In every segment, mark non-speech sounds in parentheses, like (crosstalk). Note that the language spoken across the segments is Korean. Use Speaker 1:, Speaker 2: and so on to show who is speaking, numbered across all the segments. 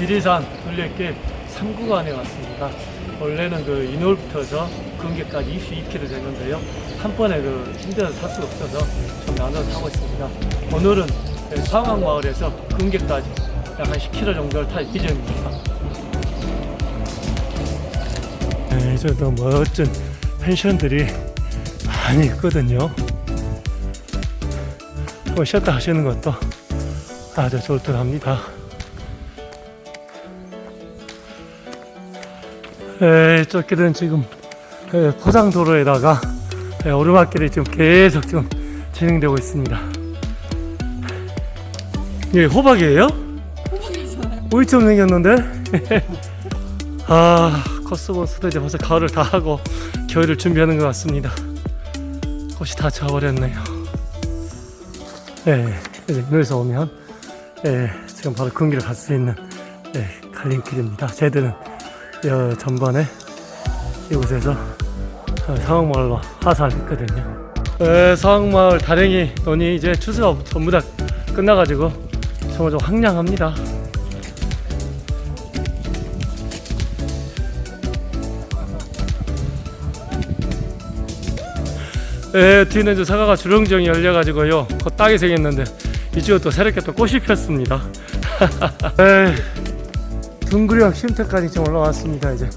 Speaker 1: 지리산 둘레길 3구간에 왔습니다. 원래는 그 인월부터서 근계까지 22km 되는데요. 한 번에 그 힘들어서 탈 수가 없어서 좀 나눠서 타고 있습니다. 오늘은 상황마을에서 근계까지 약 한 10km 정도를 탈 예정입니다. 네, 저도 멋진 펜션들이 많이 있거든요. 뭐 쉬었다 하시는 것도 아주 좋을 듯 합니다. 에, 쫓기는 지금 에, 포장도로에다가 에, 오르막길이 지금 계속 지금 진행되고 있습니다. 예, 호박이에요? 오이처럼 생겼는데? (laughs) 아, 코스모스도 이제 벌써 가을을 다 하고 겨울을 준비하는 것 같습니다. 꽃이 다 져버렸네요. 예, 이제 여기서 오면 예, 지금 바로 근기를 갈 수 있는 예, 갈림길입니다. 쟤들은 여 전번에 이곳에서 어, 상황마을로 하산했거든요. 예, 상황마을 다랭이 논이 이제 추수가 전부 다 끝나가지고 정말 좀 황량합니다. 예, 뒤는 이제 사과가 주렁주렁 열려가지고요. 그 땅이 생겼는데 이쪽은 또 새롭게 또 꽃이 폈습니다. (laughs) 에, 둥그리랑 쉼터까지 지금 올라왔습니다. 이제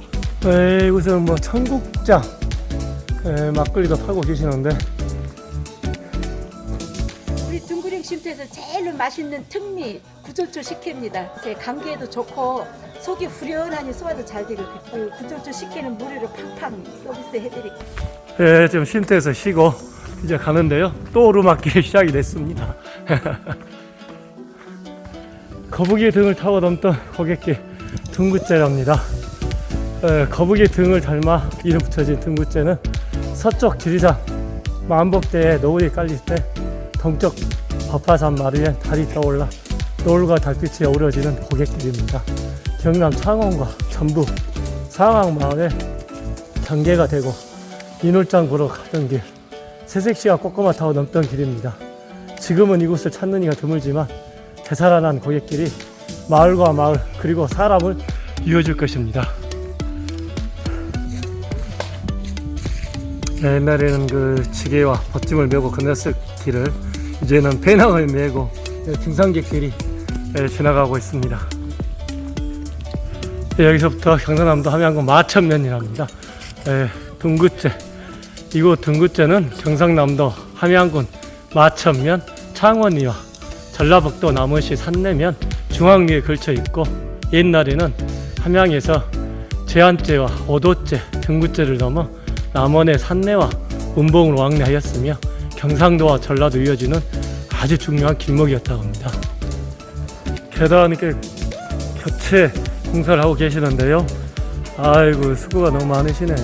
Speaker 1: 에, 이곳은 뭐 청국장 에, 막걸리도 팔고 계시는데
Speaker 2: 우리 둥그링 쉼터에서 제일 맛있는 특미 구절주 식혜입니다. 제 감기에도 좋고 속이 후련하니 소화도 잘 되고 그 구절주 식혜는 무료로 팡팡 서비스 해드릴게요.
Speaker 1: 예, 지금 쉼터에서 쉬고 이제 가는데요. 또 오르막길이 (laughs) 시작이 됐습니다. (laughs) 거북이 등을 타고 넘던 고객길 에, 거북이 등을 닮아 이름 붙여진 둥구째는 서쪽 지리산 만복대에 노을이 깔릴 때 동쪽 법화산 마루에 달이 떠올라 노을과 달빛이 어우러지는 고객길입니다. 경남 창원과 전북 상황 마을의 경계가 되고 인월장 보러 가던 길 새색시와 꼬꼬마 타고 넘던 길입니다. 지금은 이곳을 찾는 이가 드물지만 되살아난 고객길이 마을과 마을 그리고 사람을 이어줄 것입니다. 네, 옛날에는 그 지게와 버팀을 메고 건넜을 길을 이제는 배낭을 메고 네, 등산객들이 네, 지나가고 있습니다. 네, 여기서부터 경상남도 함양군 마천면이랍니다. 네, 둥구째 이곳 둥구째는 경상남도 함양군 마천면 창원리와 전라북도 남원시 산내면 중앙리에 걸쳐 있고 옛날에는 함양에서 제한제와 오도제, 등구제를 넘어 남원의 산내와 운봉으로 왕래하였으며 경상도와 전라도 이어지는 아주 중요한 길목이었다고 합니다. 계단 이렇게 공사를 하고 계시는데요. 아이고 수고가 너무 많으시네.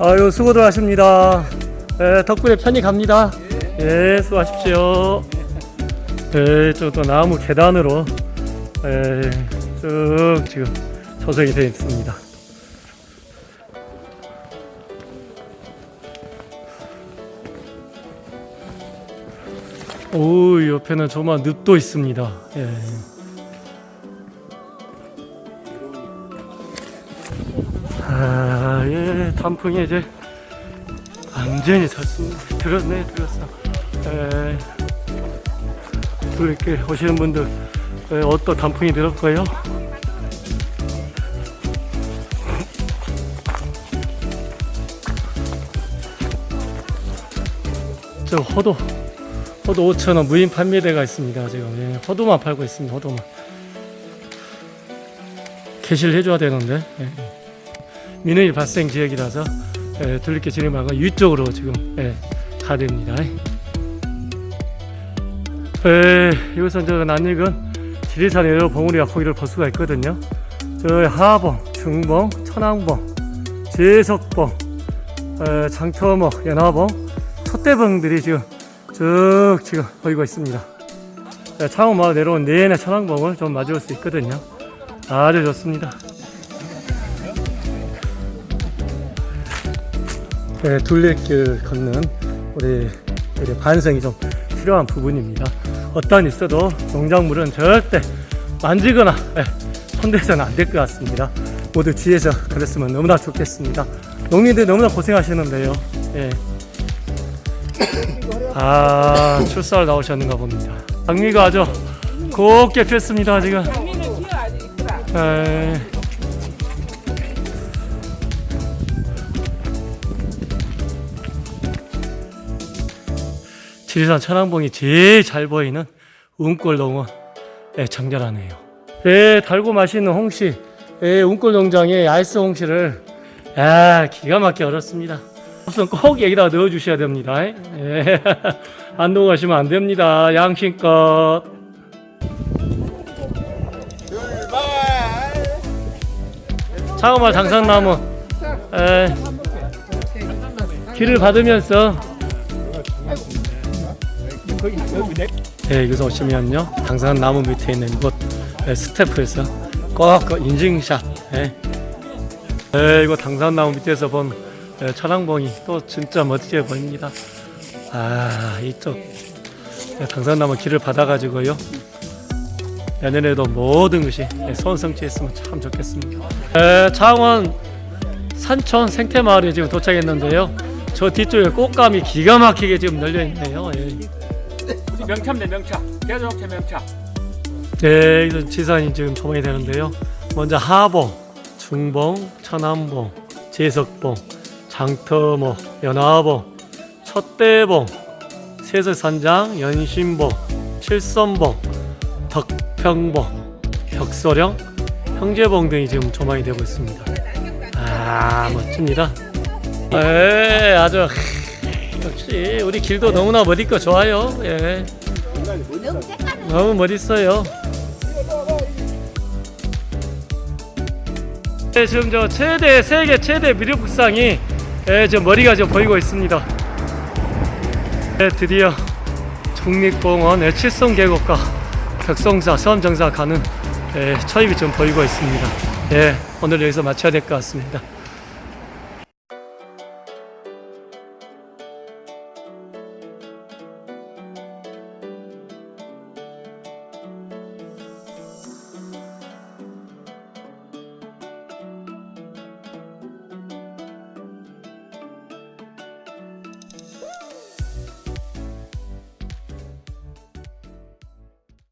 Speaker 1: 아유 수고들 하십니다. 예, 덕분에 편히 갑니다. 예, 수고하십시오. 예, 저또 나무 계단으로 예, 쭉 지금 조성이 되어 있습니다. 오, 옆에는 조만 늪도 있습니다. 예. 아, 예, 단풍이 이제 완전히 졌습니다. 들었네, 들었어. 에, 이렇게 오시는 분들 에, 어떤 단풍이 들었고요. 저 호도, 호도 5,000원 무인 판매대가 있습니다. 지금 예, 호도만 팔고 있습니다. 호도만. 개시를 해줘야 되는데. 예. 민원일 발생 지역이라서 예, 둘리길 방은 위쪽으로 지금 예, 가야 됩니다. 예, 이곳은 저 낯익은 지리산 여러 봉우리와 포기를 볼 수가 있거든요. 저 하봉, 중봉, 천왕봉, 제석봉, 에, 장터목, 연화봉, 촛대봉들이 지금 쭉 지금 보이고 있습니다. 예, 창원마을 내려온 내내 천왕봉을 좀 마주할 수 있거든요. 아주 좋습니다. 네, 둘레길 걷는 우리 반성이 좀 필요한 부분입니다. 어떤 있어도 농작물은 절대 만지거나 예, 손대서는 안 될 것 같습니다. 모두 뒤에서 그랬으면 너무나 좋겠습니다. 농민들 너무나 고생하시는데요. 예. (coughs) 아 출사를 나오셨는가 봅니다. 장미가 아주 곱게 폈습니다 지금. 에. 지리산 천왕봉이 제일 잘 보이는 운골 농원 예, 정렬하네요. 예, 달고 맛있는 홍시, 예, 운골 농장의 아이스 홍시를 아, 기가 막히게 얼었습니다. 우선 꼭 여기다가 넣어 주셔야 됩니다. 예, (laughs) 안 녹아시면 안 됩니다. 양심껏. 차가마 장산나무 에, 길을 받으면서 네, 여기서 오시면요 당산 나무 밑에 있는 곳 에, 스태프에서 꼭그 인증샷 예. 네, 이거 당산 나무 밑에서 본 에, 천왕봉이 또 진짜 멋지게 보입니다 아 이쪽 에, 당산 나무 길을 받아 가지고요 내년에도 모든 것이 소원성취했으면 참 좋겠습니다. 에, 창원 산촌 생태마을에 지금 도착했는데요. 저 뒤쪽에 꽃감이 기가 막히게 지금 열려 있네요. 예.
Speaker 3: 명차입니다 명차 계속해 명차
Speaker 1: 네, 이런 지산이 지금 조망이 되는데요. 먼저 하봉, 중봉, 천안봉, 제석봉, 장터목, 연화봉, 첫대봉, 세서산장, 연신봉, 칠선봉, 덕평봉, 벽소령, 형제봉 등이 지금 조망이 되고 있습니다. 아 멋집니다. 에 아주 역시 우리 길도 너무나 멋있고 좋아요. 예. 너무 멋있어요. 네, 지금 저 최대 세계 최대 미륵북상이 예, 저 머리가 좀 보이고 있습니다. 네, 드디어 국립공원 의 칠성 계곡과 벽성사 섬정사 가는 예, 초입이 좀 보이고 있습니다. 예, 오늘 여기서 마쳐야 될 것 같습니다.